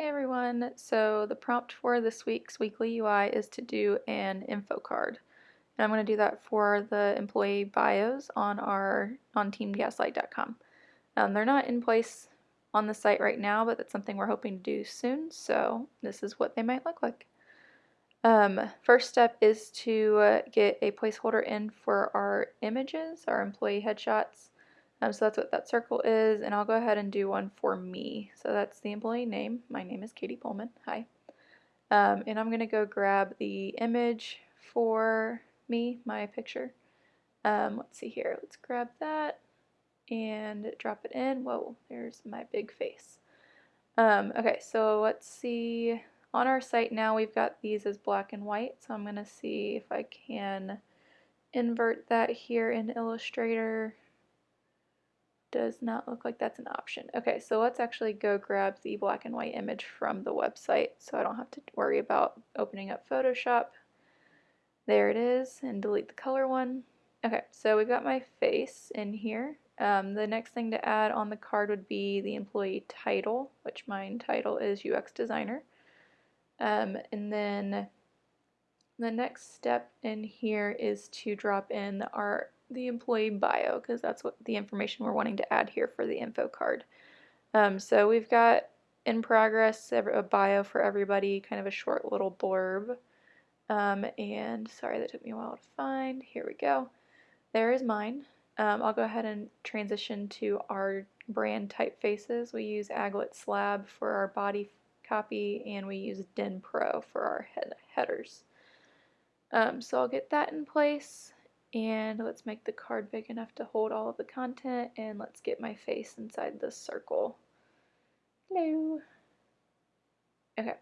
Hey everyone, so the prompt for this week's weekly UI is to do an info card. And I'm going to do that for the employee bios on our on teamgaslight.com. Um, they're not in place on the site right now, but that's something we're hoping to do soon, so this is what they might look like. Um, first step is to uh, get a placeholder in for our images, our employee headshots. Um, so that's what that circle is, and I'll go ahead and do one for me. So that's the employee name. My name is Katie Pullman. Hi. Um, and I'm going to go grab the image for me, my picture. Um, let's see here. Let's grab that and drop it in. Whoa, there's my big face. Um, okay, so let's see. On our site now, we've got these as black and white, so I'm going to see if I can invert that here in Illustrator does not look like that's an option. Okay, so let's actually go grab the black and white image from the website so I don't have to worry about opening up Photoshop. There it is, and delete the color one. Okay, so we've got my face in here. Um, the next thing to add on the card would be the employee title, which mine title is UX designer. Um, and then the next step in here is to drop in our the employee bio because that's what the information we're wanting to add here for the info card. Um, so we've got in progress a bio for everybody, kind of a short little blurb. Um, and sorry, that took me a while to find. Here we go. There is mine. Um, I'll go ahead and transition to our brand typefaces. We use Aglet Slab for our body copy and we use DIN Pro for our head headers. Um, so I'll get that in place and let's make the card big enough to hold all of the content and let's get my face inside this circle. Hello. Okay,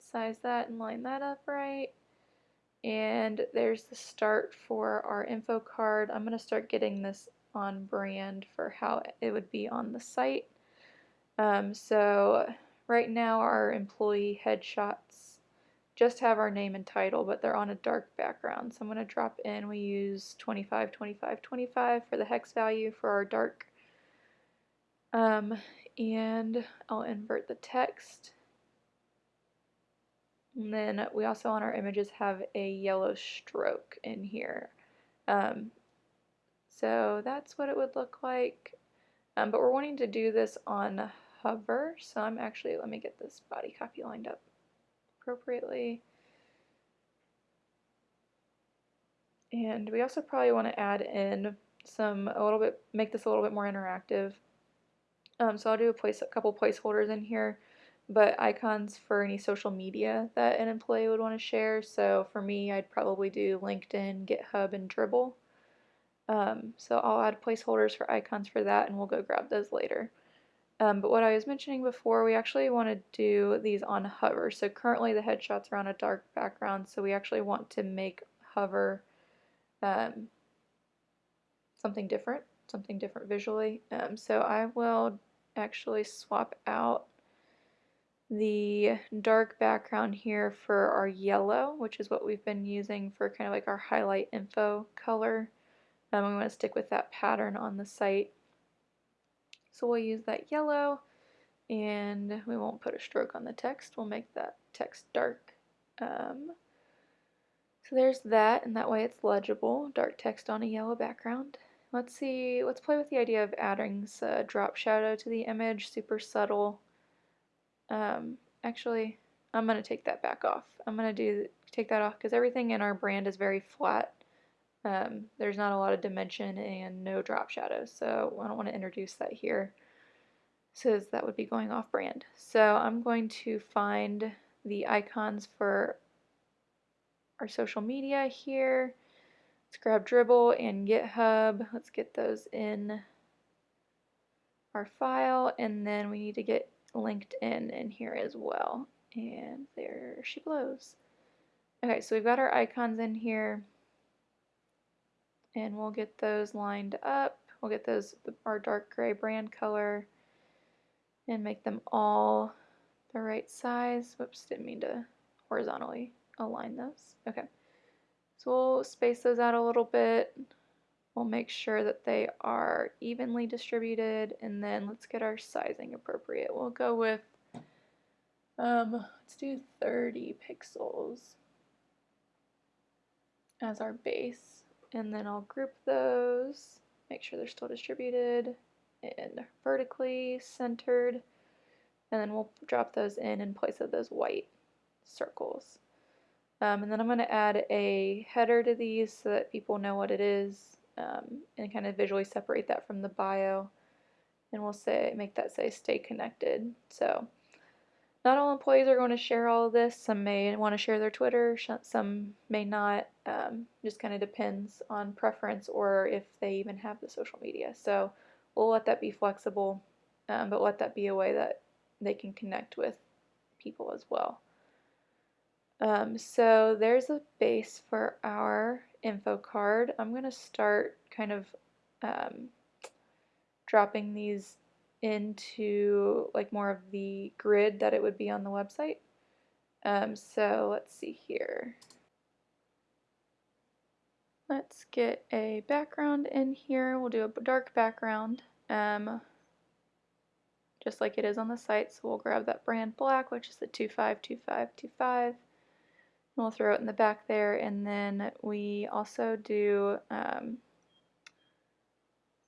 size that and line that up right. And there's the start for our info card. I'm going to start getting this on brand for how it would be on the site. Um, so right now our employee headshots just have our name and title, but they're on a dark background. So I'm going to drop in, we use 25, 25, 25 for the hex value for our dark. Um, and I'll invert the text. And then we also on our images have a yellow stroke in here. Um, so that's what it would look like. Um, but we're wanting to do this on hover. So I'm actually, let me get this body copy lined up appropriately. And we also probably want to add in some, a little bit, make this a little bit more interactive. Um, so I'll do a, place, a couple placeholders in here, but icons for any social media that an employee would want to share. So for me, I'd probably do LinkedIn, GitHub, and Dribbble. Um, so I'll add placeholders for icons for that, and we'll go grab those later. Um, but what I was mentioning before, we actually want to do these on hover. So currently the headshots are on a dark background, so we actually want to make hover um, something different, something different visually. Um, so I will actually swap out the dark background here for our yellow, which is what we've been using for kind of like our highlight info color. Um, we want to stick with that pattern on the site. So we'll use that yellow and we won't put a stroke on the text. We'll make that text dark. Um, so there's that and that way it's legible, dark text on a yellow background. Let's see, let's play with the idea of adding a drop shadow to the image, super subtle. Um, actually, I'm going to take that back off. I'm going to do take that off because everything in our brand is very flat. Um, there's not a lot of dimension and no drop shadows, so I don't want to introduce that here says that would be going off brand. So I'm going to find the icons for our social media here. Let's grab Dribbble and GitHub. Let's get those in our file and then we need to get LinkedIn in here as well. And there she blows. Okay, so we've got our icons in here and we'll get those lined up. We'll get those our dark gray brand color and make them all the right size. Whoops, didn't mean to horizontally align those. Okay, so we'll space those out a little bit. We'll make sure that they are evenly distributed and then let's get our sizing appropriate. We'll go with Um, let's do 30 pixels as our base. And then I'll group those, make sure they're still distributed and vertically centered. And then we'll drop those in in place of those white circles. Um, and then I'm going to add a header to these so that people know what it is um, and kind of visually separate that from the bio. And we'll say make that say stay connected. So not all employees are going to share all of this. Some may want to share their Twitter, some may not. Um, just kind of depends on preference or if they even have the social media. So we'll let that be flexible, um, but let that be a way that they can connect with people as well. Um, so there's a base for our info card. I'm going to start kind of um, dropping these into like more of the grid that it would be on the website. Um, so let's see here. Let's get a background in here. We'll do a dark background, um, just like it is on the site. So we'll grab that brand black, which is the 252525. And We'll throw it in the back there, and then we also do um,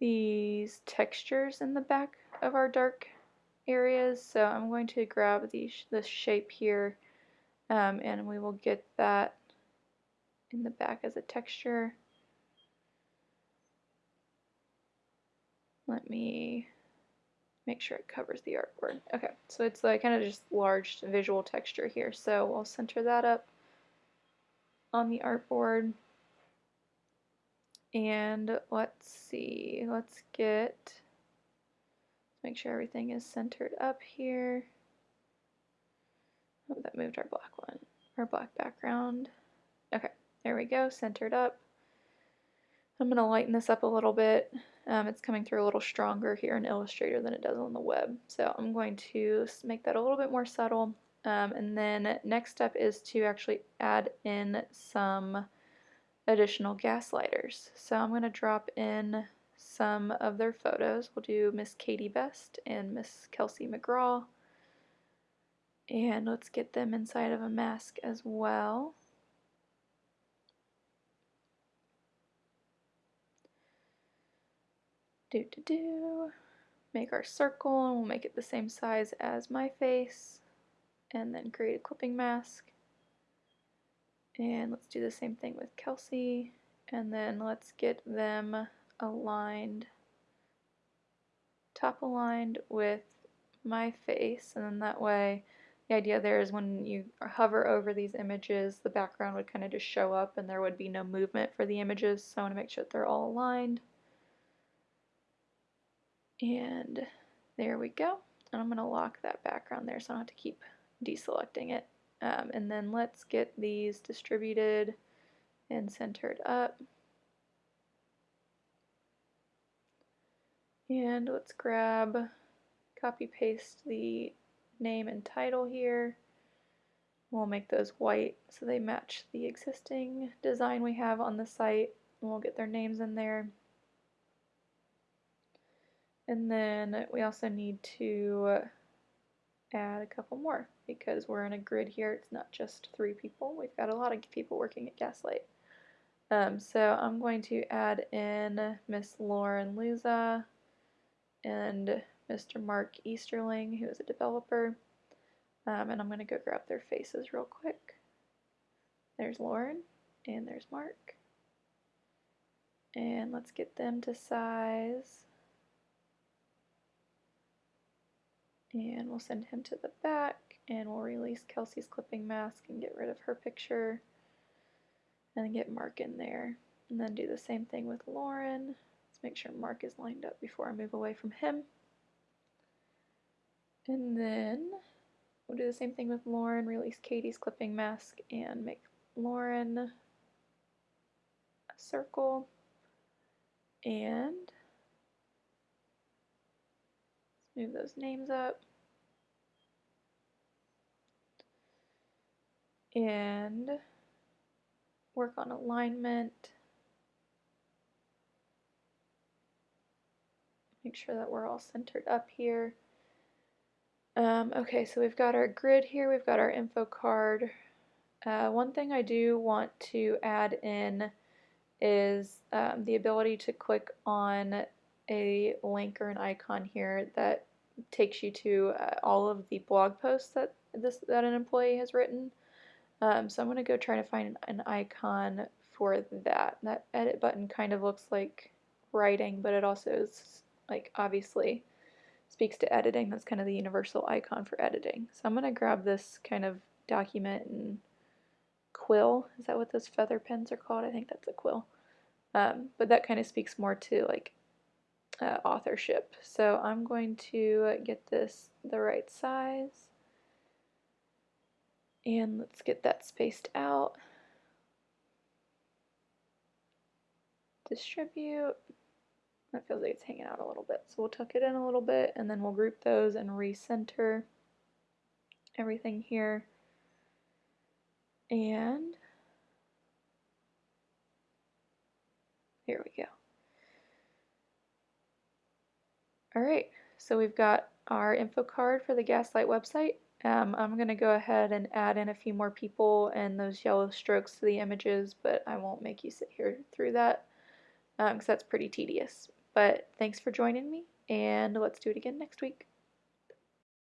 these textures in the back of our dark areas. So I'm going to grab the, this shape here um, and we will get that in the back as a texture. Let me make sure it covers the artboard. Okay, so it's like kind of just large visual texture here. So we'll center that up on the artboard. And let's see, let's get, make sure everything is centered up here. Oh, that moved our black one, our black background. Okay, there we go, centered up. I'm going to lighten this up a little bit. Um, it's coming through a little stronger here in Illustrator than it does on the web. So I'm going to make that a little bit more subtle. Um, and then next step is to actually add in some additional gaslighters. So I'm going to drop in some of their photos. We'll do Miss Katie Best and Miss Kelsey McGraw. And let's get them inside of a mask as well. Do do do. Make our circle and we'll make it the same size as my face. And then create a clipping mask. And let's do the same thing with Kelsey. And then let's get them aligned, top aligned with my face. And then that way, the idea there is when you hover over these images, the background would kind of just show up and there would be no movement for the images. So I want to make sure that they're all aligned. And there we go. And I'm going to lock that background there so I don't have to keep deselecting it. Um, and then let's get these distributed and centered up. And let's grab, copy paste the name and title here. We'll make those white so they match the existing design we have on the site. We'll get their names in there. And then we also need to add a couple more because we're in a grid here. It's not just three people. We've got a lot of people working at Gaslight. Um, so I'm going to add in Miss Lauren Luza and Mr. Mark Easterling, who is a developer. Um, and I'm going to go grab their faces real quick. There's Lauren and there's Mark. And let's get them to size and we'll send him to the back and we'll release Kelsey's clipping mask and get rid of her picture and get Mark in there. And then do the same thing with Lauren. Let's make sure Mark is lined up before I move away from him. And then we'll do the same thing with Lauren release Katie's clipping mask and make Lauren a circle. And Move those names up. And work on alignment. Make sure that we're all centered up here. Um, okay, so we've got our grid here, we've got our info card. Uh, one thing I do want to add in is um, the ability to click on a link or an icon here that takes you to uh, all of the blog posts that this that an employee has written. Um, so I'm going to go try to find an icon for that. That edit button kind of looks like writing, but it also is like obviously speaks to editing. That's kind of the universal icon for editing. So I'm going to grab this kind of document and quill. Is that what those feather pens are called? I think that's a quill. Um, but that kind of speaks more to like uh, authorship. So I'm going to get this the right size. And let's get that spaced out. Distribute. That feels like it's hanging out a little bit. So we'll tuck it in a little bit and then we'll group those and recenter everything here. And here we go. All right, so we've got our info card for the Gaslight website. Um, I'm going to go ahead and add in a few more people and those yellow strokes to the images, but I won't make you sit here through that because um, that's pretty tedious. But thanks for joining me, and let's do it again next week.